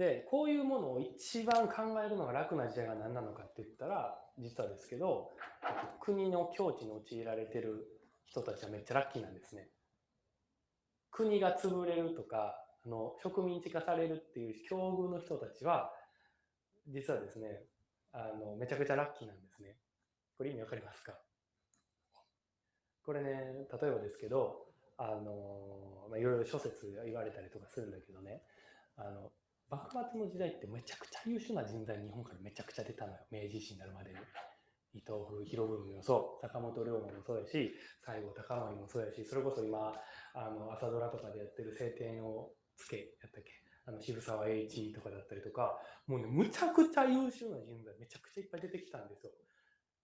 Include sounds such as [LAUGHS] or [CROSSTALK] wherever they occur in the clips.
で、こういうものを一番考えるのが楽な時代が何なのかって言ったら、実はですけど、国の境地に陥られてる人たちはめっちゃラッキーなんですね。国が潰れるとか、あの植民地化されるっていう境遇の人たちは、実はですね、あのめちゃくちゃラッキーなんですね。これ意味わかりますか？これね、例えばですけど、あの、まあ、いろいろ諸説言われたりとかするんだけどね、あの、幕末の時代ってめちゃくちゃ優秀な人材日本からめちゃくちゃ出たのよ。明治維新になるまでに。伊藤博文もそう、坂本龍馬もそうやし、西郷隆盛もそうやし、それこそ今、あの、朝ドラとかでやってる晴天をつけ、やったっけ？あの、渋沢栄一とかだったりとか、もうね、むちゃくちゃ優秀な人材めちゃくちゃいっぱい出てきたんですよ。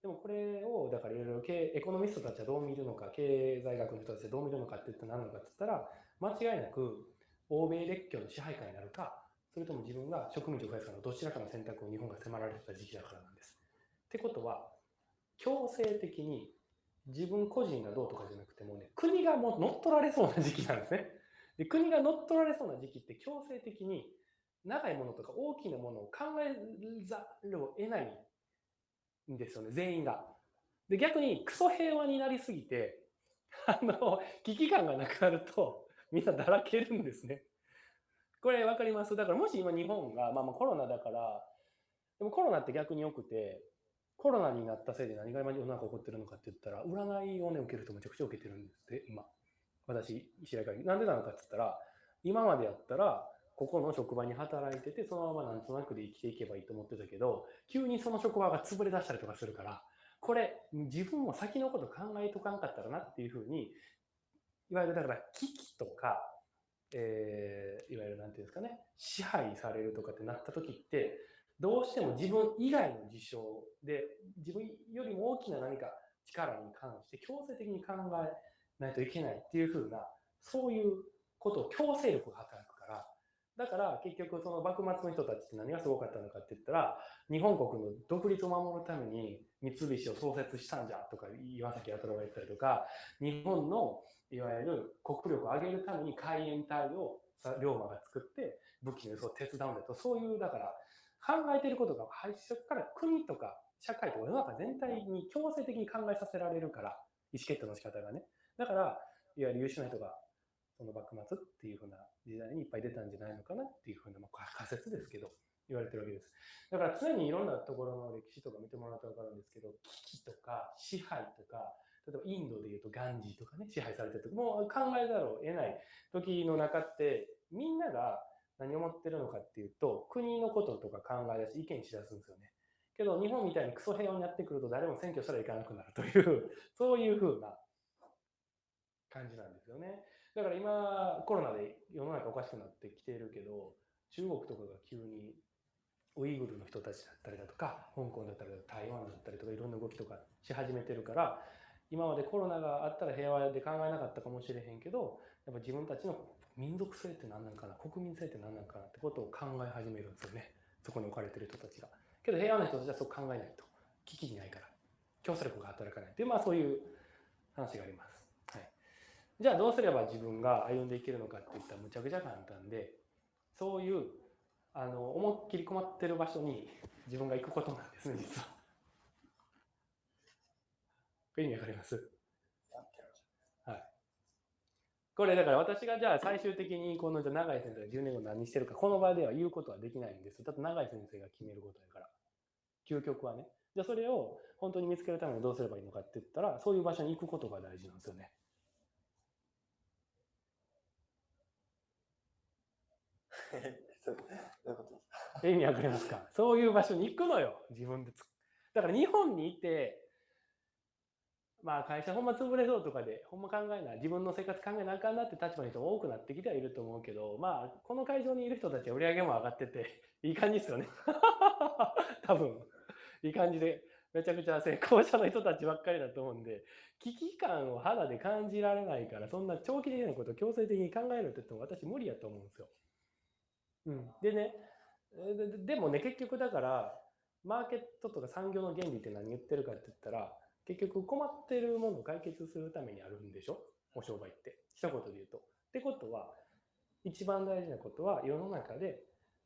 でもこれを、だからいろいろ経エコノミストたちはどう見るのか、経済学の人たちはどう見るのかって言ったら何なのかって言ったら、間違いなく欧米列強の支配下になるか、それとも自分が植民地を増やすかのどちらかの選択を日本が迫られてた時期だからなんです。ってことは、強制的に自分個人がどうとかじゃなくてもね、国がもう乗っ取られそうな時期なんですね。で国が乗っ取られそうな時期って強制的に長いものとか大きなものを考えざるを得ないんですよね、全員が。で、逆にクソ平和になりすぎて、あの、危機感がなくなると、みんなだらけるんですね。これ分かります？だからもし今日本が、まあ、まあコロナだから、でもコロナって逆に良くて、コロナになったせいで何が今世の中起こってるのかって言ったら、占いをね、受ける人めちゃくちゃ受けてるんですって、今。私、知り合いから。なんでなのかって言ったら、今までやったら、ここの職場に働いてて、そのままなんとなくで生きていけばいいと思ってたけど、急にその職場が潰れ出したりとかするから、これ、自分も先のこと考えとかんかったらなっていうふうに、いわゆるだから危機とか、えー、いわゆるなんていうんですかね、支配されるとかってなった時って、どうしても自分以外の事象で、自分よりも大きな何か力に関して強制的に考えないといけないっていうふうな、そういうことを強制力が働くから、だから結局その幕末の人たちって何がすごかったのかって言ったら、日本国の独立を守るために三菱を創設したんじゃとか岩崎弥太郎が言ったりとか、日本のいわゆる国力を上げるために海援隊を龍馬が作って武器の輸送を手伝うんだと、そういうだから考えてることが最初から国とか社会とか世の中全体に強制的に考えさせられるから、意思決定の仕方がね。だから、いわゆる優秀な人がその幕末っていうふうな時代にいっぱい出たんじゃないのかなっていうふうな、まあ、仮説ですけど、言われてるわけです。だから常にいろんなところの歴史とか見てもらうと分かるんですけど、危機とか支配とか、例えばインドでいうとガンジーとかね、支配されてるともう考えざるを得ない時の中って、みんなが何を思ってるのかっていうと、国のこととか考え出し、意見しだすんですよね。けど日本みたいにクソ平和になってくると誰も選挙したらいかなくなるという、そういうふうな感じなんですよね。だから今、コロナで世の中おかしくなってきているけど、中国とかが急にウイグルの人たちだったりだとか、香港だったりだとか、台湾だったりとか、いろんな動きとかし始めてるから、今までコロナがあったら平和で考えなかったかもしれへんけど、やっぱ自分たちの民族性って何なんかな、国民性って何なんかなってことを考え始めるんですよね。そこに置かれてる人たちが。けど平和な人たちはそう考えないと。危機にないから。競争力が働かないっていう、まあそういう話があります。はいじゃあどうすれば自分が歩んでいけるのかって言ったらむちゃくちゃ簡単で、そういうあの思いっきり困ってる場所に自分が行くことなんですね、[LAUGHS] 実は。これ意味わかります？はい。これだから私がじゃあ最終的にこのじゃ永井先生が10年後何してるか、この場では言うことはできないんです。だって永井先生が決めることやから。究極はね。じゃあそれを本当に見つけるためにどうすればいいのかって言ったら、そういう場所に行くことが大事なんですよね。[LAUGHS] どういうこと意味わかりますか？そういう場所に行くのよ、自分でだから日本にいて、まあ会社ほんま潰れそうとかで、ほんま考えない、自分の生活考えなあかんなって立場の人も多くなってきてはいると思うけど、まあこの会場にいる人たちは売り上げも上がってて、[LAUGHS] いい感じですよね。[LAUGHS] 多分、いい感じで、めちゃくちゃ成功者の人たちばっかりだと思うんで、危機感を肌で感じられないから、そんな長期的なことを強制的に考えるって言っても私無理やと思うんですよ。うん、でねで、もね、結局だから、マーケットとか産業の原理って何言ってるかって言ったら、結局困ってるものを解決するためにあるんでしょ？お商売って。一言で言うと。ってことは、一番大事なことは世の中で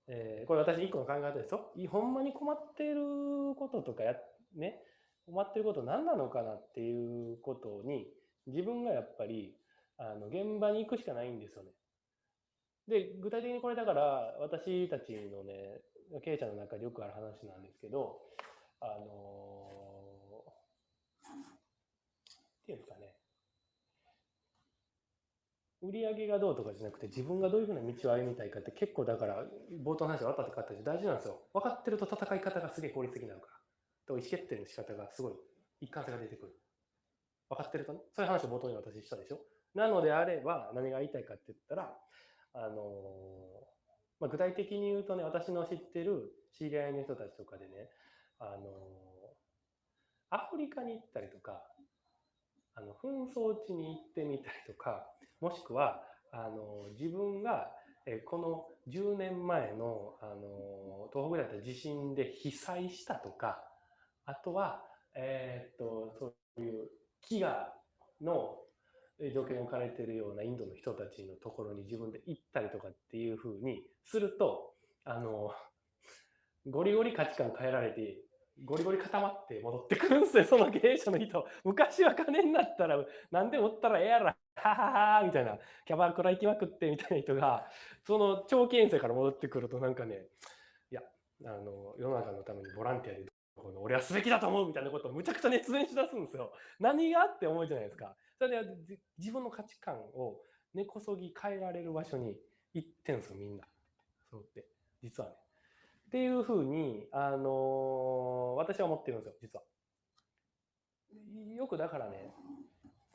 えーこれ私一個の考え方ですよ。ほんまに困ってることとかや、ね、困ってること何なのかなっていうことに、自分がやっぱり、あの、現場に行くしかないんですよね。で、具体的にこれだから、私たちのね、経営者の中でよくある話なんですけど、あのーっていうんですかね、売り上げがどうとかじゃなくて自分がどういうふうな道を歩みたいかって結構だから冒頭の話が分かってかったし大事なんですよ。分かってると戦い方がすげえ効率的になるから。と意思決定の仕方がすごい一貫性が出てくる。分かってるとね。そういう話を冒頭に私したでしょ。なのであれば何が言いたいかって言ったらあのまあ、具体的に言うとね私の知ってる知り合いの人たちとかでねあのアフリカに行ったりとかあの紛争地に行ってみたりとかもしくはあの自分がえこの10年前のあの東北だった地震で被災したとかあとは、えーっとそういう飢餓のえー状況に置かれているようなインドの人たちのところに自分で行ったりとかっていうふうにするとあのゴリゴリ価値観変えられてゴリゴリ固まって戻ってくるんですよその経営者の人昔は金になったら何でもったらええやろはははみたいなキャバクラ行きまくってみたいな人がその長期遠征から戻ってくるとなんかねいやあの世の中のためにボランティアで俺はすべきだと思うみたいなことをむちゃくちゃ熱弁しだすんですよ。何がって思うじゃないですか。それ自分の価値観を根こそぎ変えられる場所に行ってんすよみんな。そうって実はね。っていうふうに、あのー私は思ってるんですよ実は。よくだからね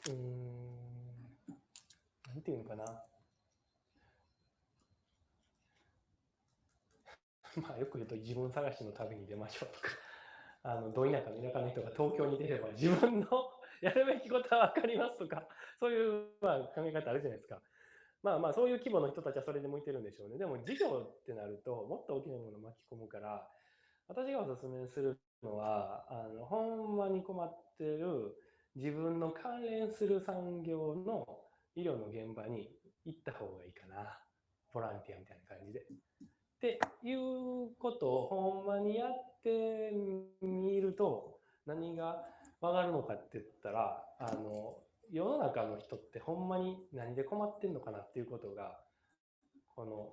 うーんなんていうのかな。[LAUGHS] まあよく言うと自分探しの旅に出ましょうとか、あの、ど田舎の田舎の人が東京に出れば自分のやるべきことは分かりますとか、[LAUGHS] そういう、まあ、考え方あるじゃないですか。まあまあそういう規模の人たちはそれで向いてるんでしょうね。でも事業ってなるともっと大きなものを巻き込むから、私がお勧めするのは、あの、ほんまに困ってる自分の関連する産業の医療の現場に行った方がいいかな。ボランティアみたいな感じで。っていうことをほんまにやってみると何がわかるのかって言ったらあの世の中の人ってほんまに何で困ってんのかなっていうことがこの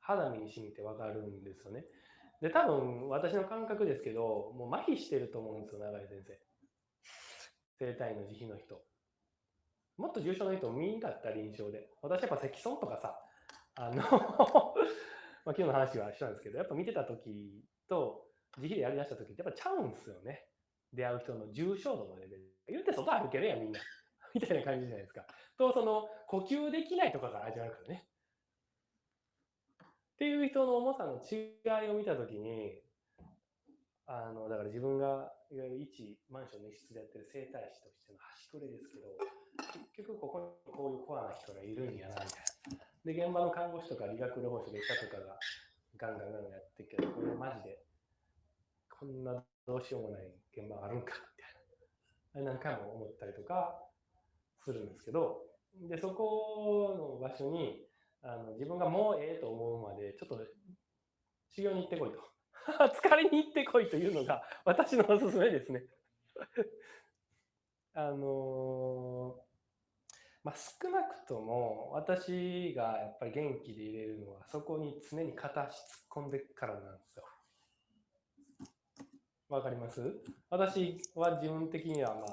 肌身に染みてわかるんですよね。で多分私の感覚ですけどもう麻痺してると思うんですよ永井先生。生体の慈悲の人。もっと重症の人を見んかった臨床で。私やっぱ積損とかさあの [LAUGHS] まあ、今日の話はしたんですけど、やっぱ見てた時と、自費でやりだした時ってやっぱちゃうんですよね。出会う人の重症度のレベル。言って外歩けるやん、みんな。[LAUGHS] みたいな感じじゃないですか。と、その、呼吸できないとかから始まるからね。っていう人の重さの違いを見た時に、あの、だから自分が、いわゆる一マンションの一室でやってる整体師としての端くれですけど、結局ここにこういうコアな人がいるんやな、みたいな。で、現場の看護師とか理学療法士の医者とかがガンガンガンガンやってるけど、これマジで、こんなどうしようもない現場あるんか、みたいな。何回も思ったりとかするんですけど、で、そこの場所に、あの自分がもうええと思うまで、ちょっと修行に行ってこいと。[LAUGHS] 疲れに行ってこいというのが私のおすすめですね。[LAUGHS] あのーまあ、少なくとも私がやっぱり元気でいれるのはそこに常に片足突っ込んでからなんですよ。わかります？私は自分的にはま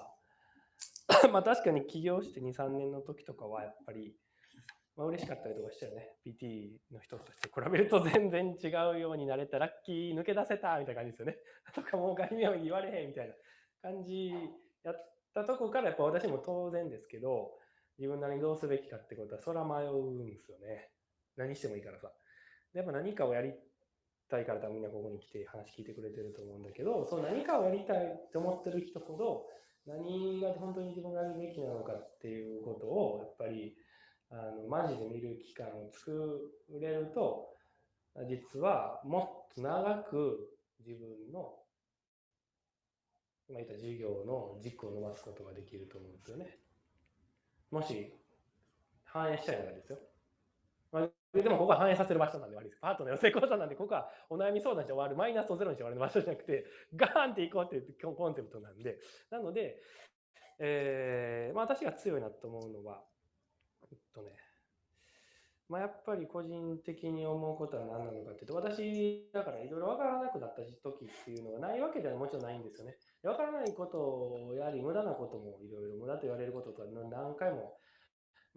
あ [COUGHS] まあ確かに起業して2、3年の時とかはやっぱり、まあ嬉しかったりとかしたよね。PT の人として比べると全然違うようになれた、ラッキー抜け出せたみたいな感じですよね。[LAUGHS] とかもう概念を言われへんみたいな感じやったとこからやっぱ私も当然ですけど、自分なりにどうすべきかってことは、そら迷うんですよね。何してもいいからさ。でやっぱ何かをやりたいから多分みんなここに来て話聞いてくれてると思うんだけど、その何かをやりたいって思ってる人ほど、何が本当に自分がやるべきなのかっていうことを、やっぱり、あの、マジで見る期間を作れると、実はもっと長く自分の、今言った授業の軸を伸ばすことができると思うんですよね。もし、反映したいならですよ。れでもここは反映させる場所なんで悪いです。パートナーの成功者なんで、ここはお悩み相談して終わる、マイナスをゼロにして終わる場所じゃなくて、ガーンっていこうっていうコンセプトなんで、なので、えーまあ、私が強いなと思うのは、えっとね、まあ、やっぱり個人的に思うことは何なのかっていうと、私、だからいろいろ分からなくなった時っていうのがないわけではもちろんないんですよね。分からないことをやはり無駄なこともいろいろ無駄と言われることとか何回も、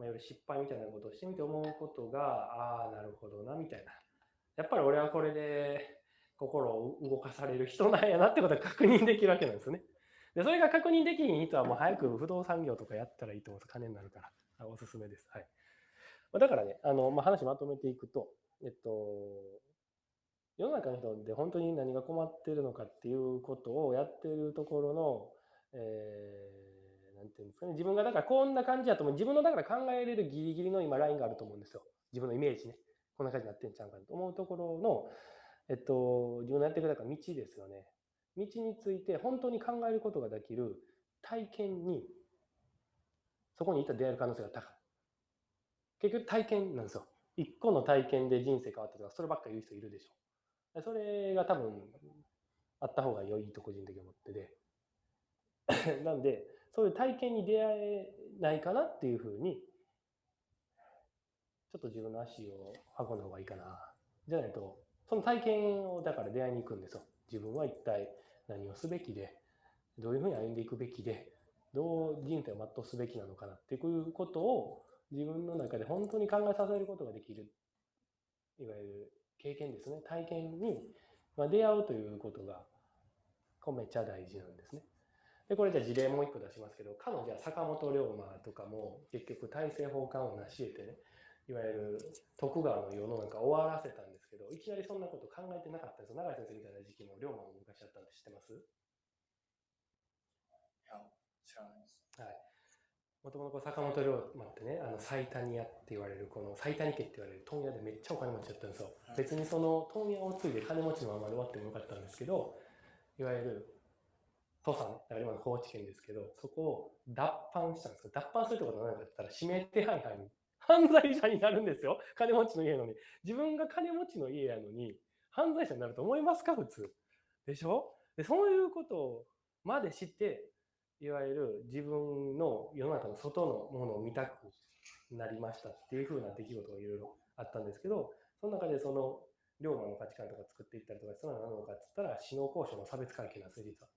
まあ、いろいろ失敗みたいなことをしてみて思うことが、ああ、なるほどな、みたいな。やっぱり俺はこれで心を動かされる人なんやなってことが確認できるわけなんですね。で、それが確認できひん人はもう早く不動産業とかやったらいいと思うと金になるから、おすすめです。はい。だからね、あの、まあ、話まとめていくと、えっと、世の中の人で本当に何が困ってるのかっていうことをやってるところの、えー、ていうんですかね、自分がだからこんな感じだと思う、自分のだから考えれるギリギリの今ラインがあると思うんですよ。自分のイメージね。こんな感じになってんちゃうかと思うところの、えっと、自分のやっていくだから道ですよね。道について本当に考えることができる体験に、そこにいた出会える可能性が高い。結局体験なんですよ。一個の体験で人生変わったとか、そればっか言う人いるでしょ。それが多分、あった方が良いと個人的に思ってて。[LAUGHS] なんで、そういう体験に出会えないかなっていうふうに、ちょっと自分の足を運んだ方がいいかな。じゃないと、その体験をだから出会いに行くんですよ。自分は一体何をすべきで、どういうふうに歩んでいくべきで、どう人生を全うすべきなのかなっていうことを自分の中で本当に考えさせることができる、いわゆる経験ですね、体験に出会うということが、これめっちゃ大事なんですね。で、これじゃあ事例もう一個出しますけど、彼女は坂本龍馬とかも結局大政奉還を成し得てね、いわゆる徳川の世の中終わらせたんですけど、いきなりそんなこと考えてなかったんですよ。永井先生みたいな時期も龍馬も昔あったんで知ってます？いや、知らないです。はい。もともと坂本龍馬ってね、あの最谷屋って言われる、この最谷家って言われる問屋でめっちゃお金持ちだったんですよ。別にその問屋を継いで金持ちのままで終わってもよかったんですけど、いわゆる土佐、だから今の高知県ですけど、そこを脱藩したんです。脱藩するってことは何かって言ったら、指名手配犯に、犯罪者になるんですよ。金持ちの家のに。自分が金持ちの家やのに、犯罪者になると思いますか？普通。でしょ？でそういうことをまで知って、いわゆる自分の世の中の外のものを見たくなりましたっていう風な出来事がいろいろあったんですけど、その中でその龍馬の価値観とか作っていったりとか、それは何なのかって言ったら、死の交渉の差別階級なんですよ、実は。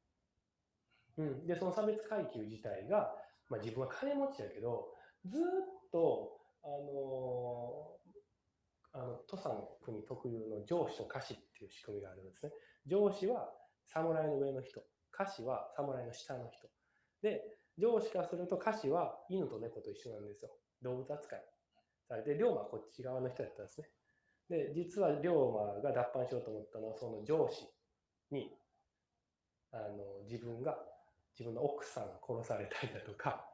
うん、で、その差別階級自体が、まあ、自分は金持ちだけど、ずっと、あの、あの土佐の国特有の上司と下司っていう仕組みがあるんですね。上司は侍の上の人、下司は侍の下の人。で、上司からすると下司は犬と猫と一緒なんですよ。動物扱いされて、龍馬はこっち側の人だったんですね。で、実は龍馬が脱藩しようと思ったのは、その上司に、あの、自分が、自分の奥さんが殺されたりだとか、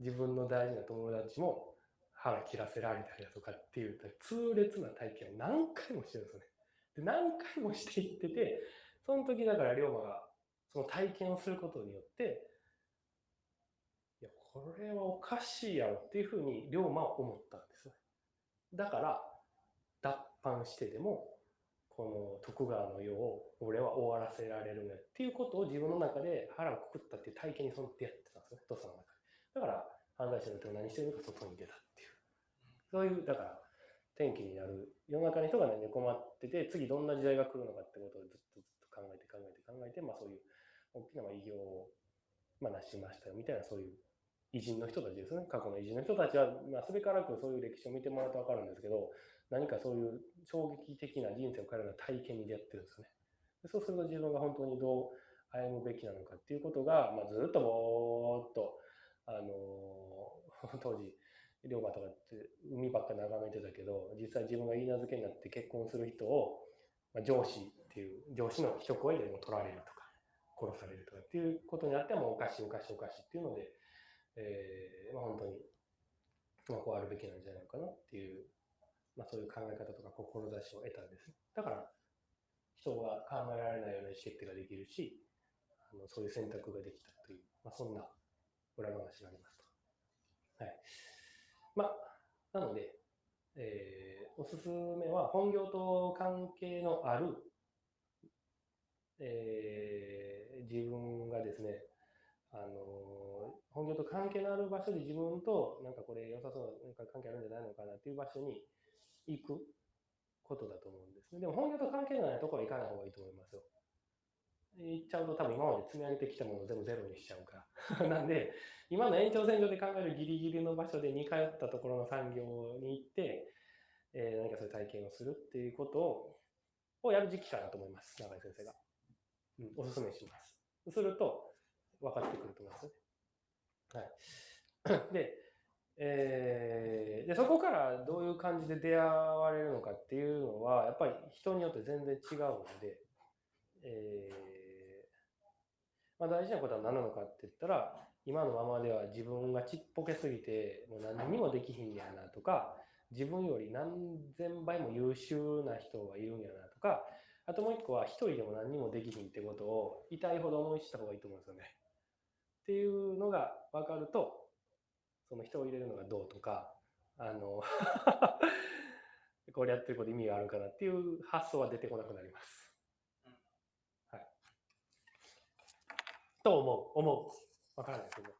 自分の大事な友達も腹切らせられたりだとかっていう痛烈な体験を何回もしてるんですよね。で何回もしていってて、その時だから龍馬がその体験をすることによって、いや、これはおかしいやろっていうふうに龍馬は思ったんです。だから、脱藩してでも、この徳川の世を俺は終わらせられるねっていうことを自分の中で腹をくくったっていう体験にそのってやってたんですね、土佐の中で。だから、犯罪者の人が何してるのか外に出たっていう。そういう、だから、転機になる世の中の人が何で困ってて、次どんな時代が来るのかってことをずっとずっと考えて考えて考えて、まあそういう大きな偉業を、まあ、成しましたよみたいなそういう偉人の人たちですね。過去の偉人の人たちは、まあ、すべからくそういう歴史を見てもらうと分かるんですけど、何かそういう衝撃的な人生を変えるような体験に出会ってるんですよね。そうすると自分が本当にどう歩むべきなのかっていうことが、まあ、ずっとぼーっと、あのー、[LAUGHS] 当時、龍馬とかって海ばっか眺めてたけど、実際自分が言い名付けになって結婚する人を、まあ、上司っていう、上司の一声でも取られるとか、殺されるとかっていうことになってもおかしいおかしいおかしいっていうので、えー、まあ、本当に、まあ、こうあるべきなんじゃないかなっていう、まあ、そういう考え方とか志を得たんです。だから、人が考えられないような意思決定ができるし、あのそういう選択ができたという、まあ、そんな裏話がありますと。はい。まあ、なので、えーおすすめは本業と関係のある、えー自分がですね、あの本業と関係のある場所で自分となんかこれ良さそうななんか関係あるんじゃないのかなっていう場所に行くことだと思うんですね。でも本業と関係のないところは行かない方がいいと思いますよ。行っちゃうと多分今まで積み上げてきたものを全部ゼロにしちゃうから。[LAUGHS] なんで、今の延長線上で考えるギリギリの場所で似通ったところの産業に行って、えー何かそういう体験をするっていうことををやる時期かなと思います、永井先生が。うん、おすすめします。すると分かってくると思いますね。はい。で、えーで、そこからどういう感じで出会われるのかっていうのは、やっぱり人によって全然違うので、えーまあ、大事なことは何なのかって言ったら、今のままでは自分がちっぽけすぎて、もう何にもできひんやなとか、自分より何千倍も優秀な人がいるんやなとか、あともう一個は一人でも何にもできひんってことを痛いほど思い知った方がいいと思うんですよね。っていうのが分かると、その人を入れるのがどうとか、あの、[LAUGHS] これやってること意味があるかなっていう発想は出てこなくなります。はい。と思う、思う。わからないですけど。